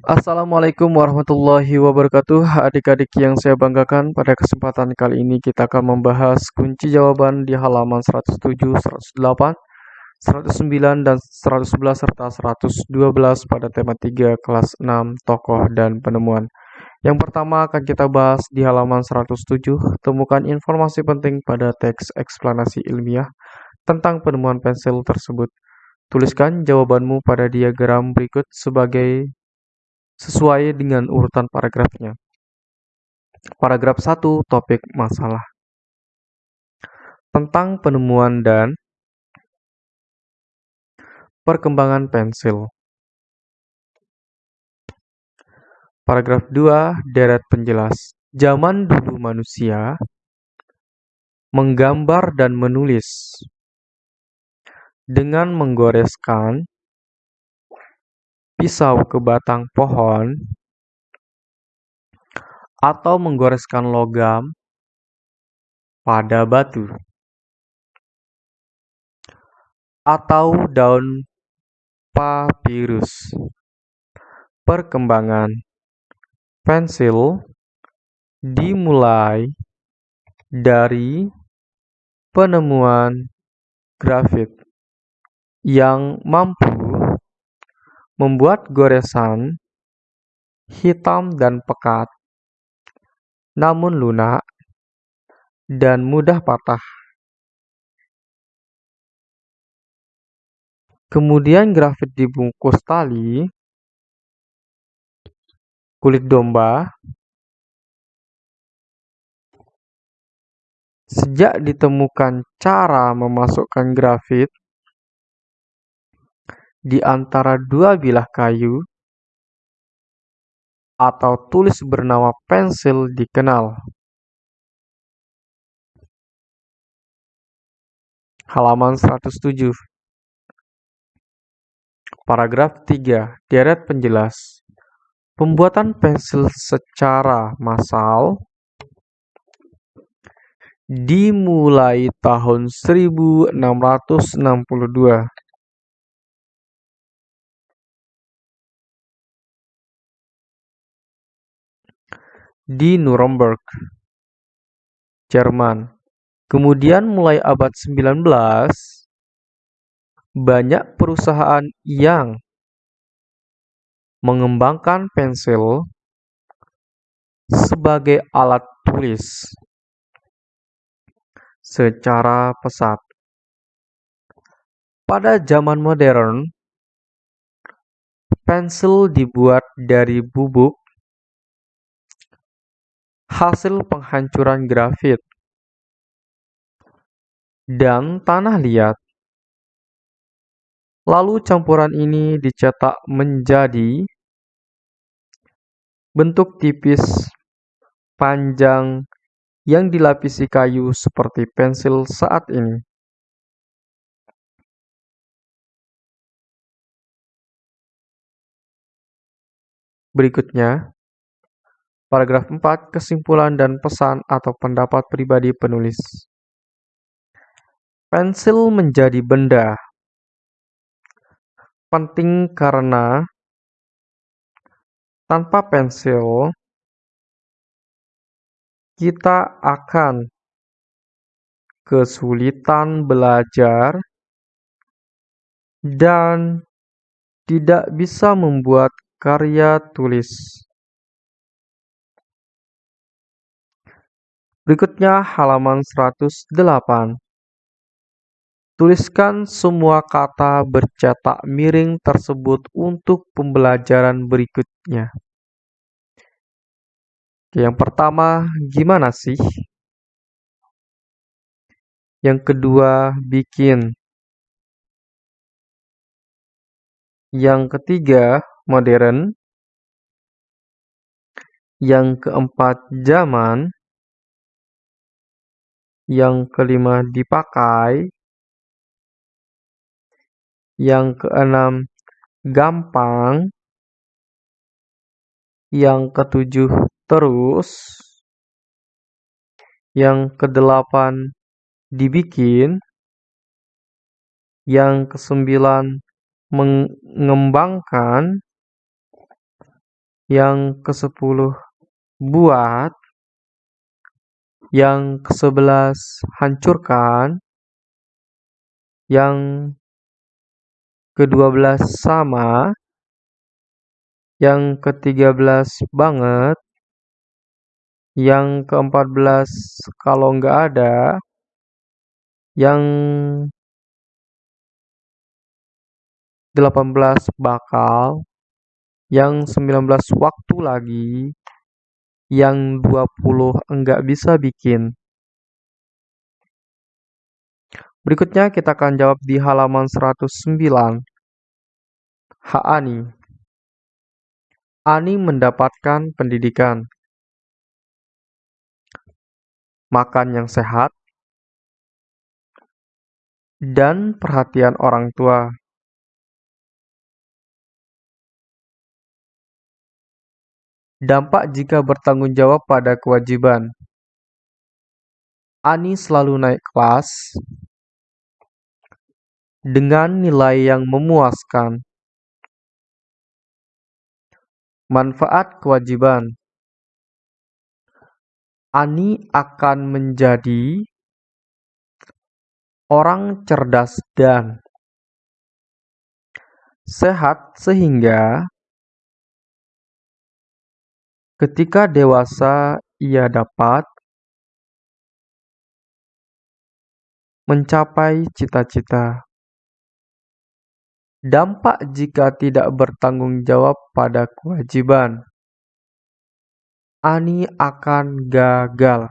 Assalamualaikum warahmatullahi wabarakatuh. Adik-adik yang saya banggakan Pada kesempatan kali ini kita akan membahas kunci jawaban di halaman 107, 108, 109, dan 111 serta 112 pada tema 3 kelas 6 tokoh dan penemuan. Yang pertama akan kita bahas di halaman 107 Temukan informasi penting pada teks eksplanasi ilmiah tentang penemuan pensil tersebut. Tuliskan jawabanmu pada diagram berikut sebagai sesuai dengan urutan paragrafnya. Paragraf 1 topik masalah tentang penemuan dan perkembangan pensil. Paragraf 2 deret penjelas. Zaman dulu manusia menggambar dan menulis dengan menggoreskan pisau ke batang pohon atau menggoreskan logam pada batu atau daun papirus. Perkembangan pensil dimulai dari penemuan grafit yang mampu membuat goresan hitam dan pekat, namun lunak dan mudah patah. Kemudian grafit dibungkus tali, kulit domba. Sejak ditemukan cara memasukkan grafit di antara dua bilah kayu atau tulis bernama pensil dikenal. Halaman 107 Paragraf 3 Deret penjelas. Pembuatan pensil secara massal dimulai tahun 1662 di Nuremberg, Jerman. Kemudian mulai abad 19, banyak perusahaan yang mengembangkan pensil sebagai alat tulis secara pesat. Pada zaman modern, pensil dibuat dari bubuk hasil penghancuran grafit dan tanah liat. Lalu campuran ini dicetak menjadi bentuk tipis panjang yang dilapisi kayu seperti pensil saat ini. Berikutnya, Paragraf 4. Kesimpulan dan pesan atau pendapat pribadi penulis. Pensil menjadi benda penting karena tanpa pensil kita akan kesulitan belajar dan tidak bisa membuat karya tulis. Berikutnya halaman 108. Tuliskan semua kata bercetak miring tersebut untuk pembelajaran berikutnya. Yang pertama, gimana sih? Yang kedua, bikin. Yang ketiga, modern. Yang keempat, zaman. Yang kelima dipakai. Yang keenam gampang. Yang ketujuh terus. Yang kedelapan dibikin. Yang kesembilan mengembangkan. Yang ke-10 buat. Yang ke-11 hancurkan. Yang ke-12 sama. Yang ke-13 banget. Yang ke-14 kalau nggak ada. Yang 18 bakal, yang 19 waktu lagi, yang 20 enggak bisa bikin. Berikutnya kita akan jawab di halaman 109. Hak Ani. Ani mendapatkan pendidikan. Makan yang sehat dan perhatian orang tua. Dampak jika bertanggung jawab pada kewajiban. Ani selalu naik kelas dengan nilai yang memuaskan. Manfaat kewajiban. Ani akan menjadi orang cerdas dan sehat sehingga Ketika dewasa ia dapat mencapai cita-cita. Dampak jika tidak bertanggung jawab pada kewajiban. Ani akan gagal.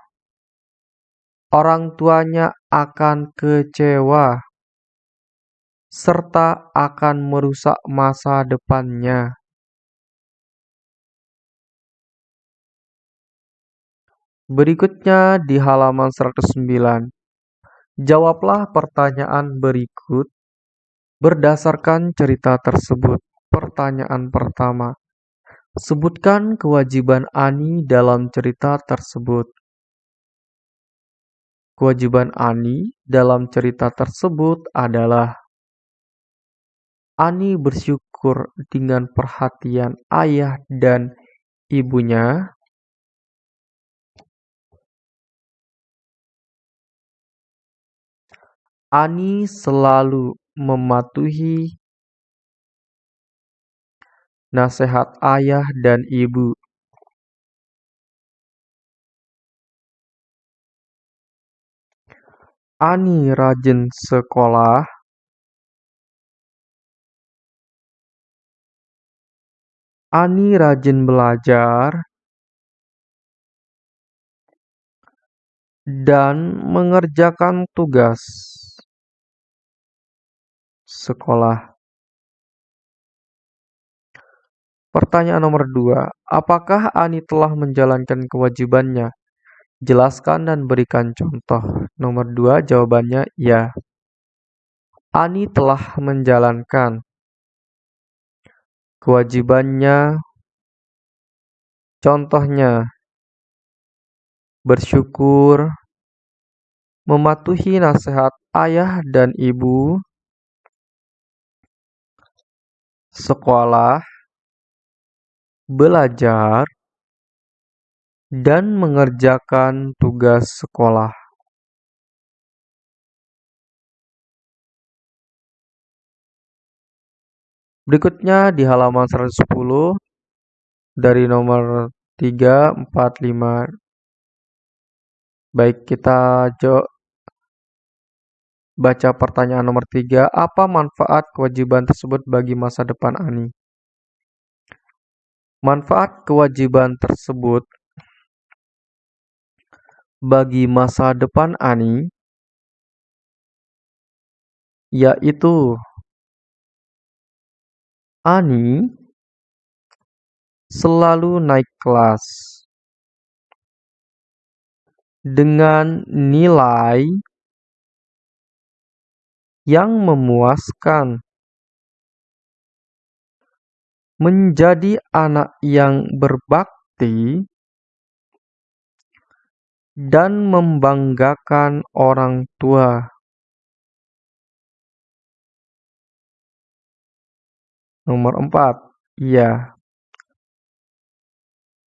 Orang tuanya akan kecewa serta akan merusak masa depannya. Berikutnya di halaman 109. Jawablah pertanyaan berikut berdasarkan cerita tersebut. Pertanyaan pertama. Sebutkan kewajiban Ani dalam cerita tersebut. Kewajiban Ani dalam cerita tersebut adalah Ani bersyukur dengan perhatian ayah dan ibunya Ani selalu mematuhi nasihat ayah dan ibu. Ani rajin sekolah. Ani rajin belajar. Dan mengerjakan tugas sekolah. Pertanyaan nomor dua, apakah Ani telah menjalankan kewajibannya? Jelaskan dan berikan contoh. Nomor dua, jawabannya ya. Ani telah menjalankan kewajibannya. Contohnya, bersyukur, mematuhi nasihat ayah dan ibu, sekolah, belajar, dan mengerjakan tugas sekolah. Berikutnya di halaman 110 dari nomor 3, 4, 5. Baik, kita Baca pertanyaan nomor tiga, apa manfaat kewajiban tersebut bagi masa depan Ani? Manfaat kewajiban tersebut bagi masa depan Ani yaitu Ani selalu naik kelas dengan nilai yang memuaskan. Menjadi anak yang berbakti dan membanggakan orang tua. Nomor empat, iya.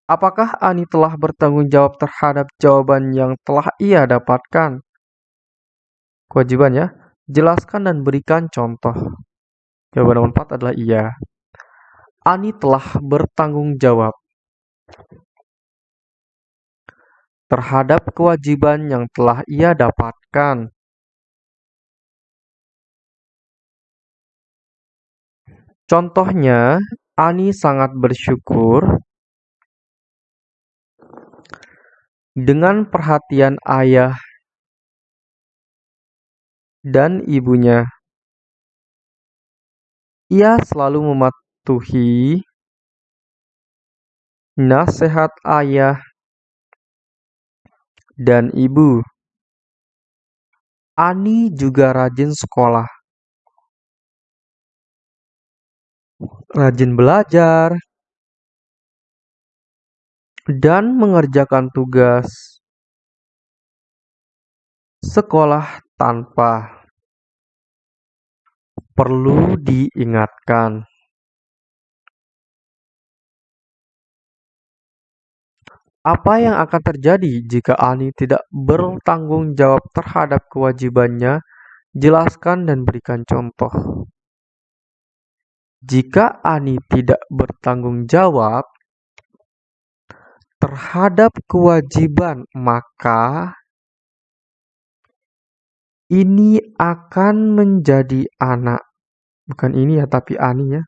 Apakah Ani telah bertanggung jawab terhadap jawaban yang telah ia dapatkan? Kewajibannya, jelaskan dan berikan contoh. Jawaban nomor 4 adalah iya. Ani telah bertanggung jawab terhadap kewajiban yang telah ia dapatkan. Contohnya, Ani sangat bersyukur dengan perhatian ayah dan ibunya. Ia selalu mematuhi nasihat ayah dan ibu. Ani juga rajin sekolah. Rajin belajar dan mengerjakan tugas sekolah tanpa perlu diingatkan. Apa yang akan terjadi jika Ani tidak bertanggung jawab terhadap kewajibannya? Jelaskan dan berikan contoh. Jika Ani tidak bertanggung jawab terhadap kewajiban, maka ini akan menjadi anak. Bukan ini ya, tapi Ani ya.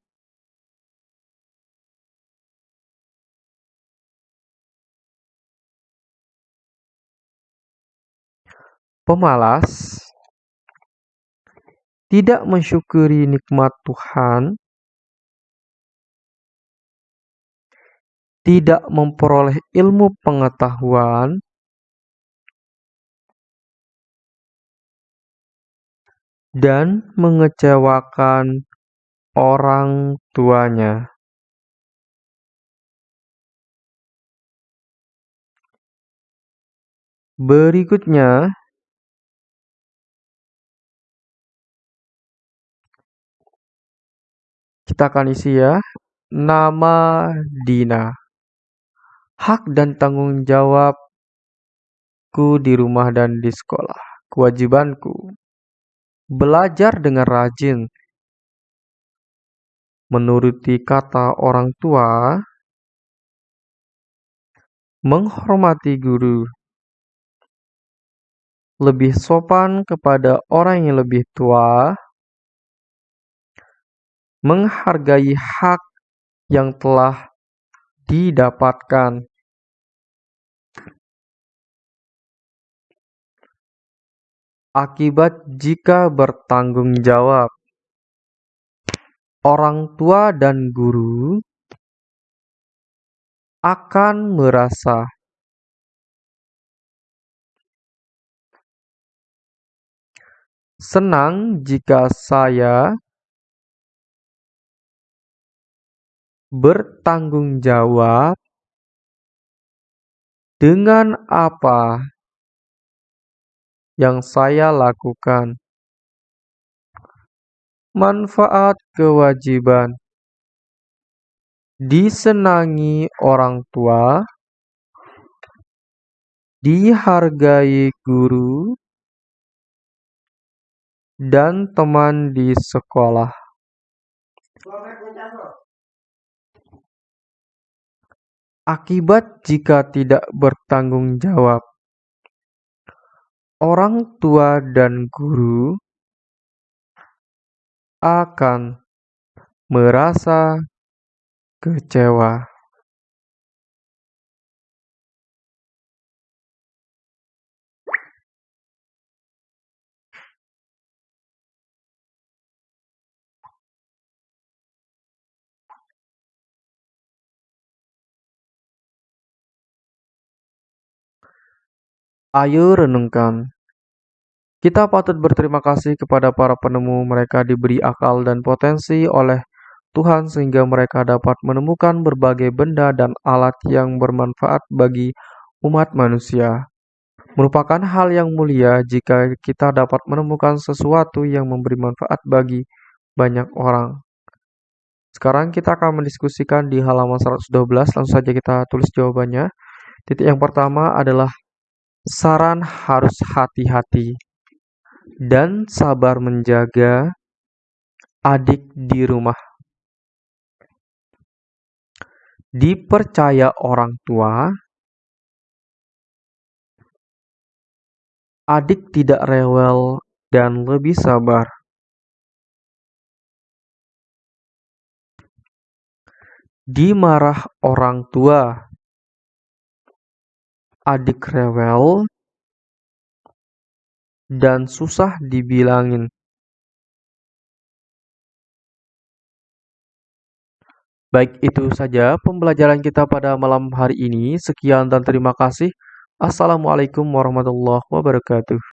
Pemalas tidak mensyukuri nikmat Tuhan, tidak memperoleh ilmu pengetahuan, dan mengecewakan orang tuanya. Berikutnya, Kita akan isi ya. Nama Dina. Hak dan tanggung jawabku di rumah dan di sekolah. Kewajibanku. Belajar dengan rajin. Menuruti kata orang tua. Menghormati guru. Lebih sopan kepada orang yang lebih tua menghargai hak yang telah didapatkan. Akibat jika bertanggung jawab, orang tua dan guru akan merasa senang jika saya bertanggung jawab dengan apa yang saya lakukan. Manfaat kewajiban disenangi orang tua, dihargai guru, dan teman di sekolah. Akibat jika tidak bertanggung jawab, orang tua dan guru akan merasa kecewa. Ayo renungkan. Kita patut berterima kasih kepada para penemu mereka diberi akal dan potensi oleh Tuhan sehingga mereka dapat menemukan berbagai benda dan alat yang bermanfaat bagi umat manusia. Merupakan hal yang mulia jika kita dapat menemukan sesuatu yang memberi manfaat bagi banyak orang. Sekarang kita akan mendiskusikan di halaman 112, langsung saja kita tulis jawabannya. Titik yang pertama adalah saran harus hati-hati dan sabar menjaga adik di rumah. Dipercaya orang tua, adik tidak rewel dan lebih sabar. Dimarah orang tua, adik rewel dan susah dibilangin. Baik, itu saja pembelajaran kita pada malam hari ini. Sekian dan terima kasih. Assalamualaikum warahmatullahi wabarakatuh.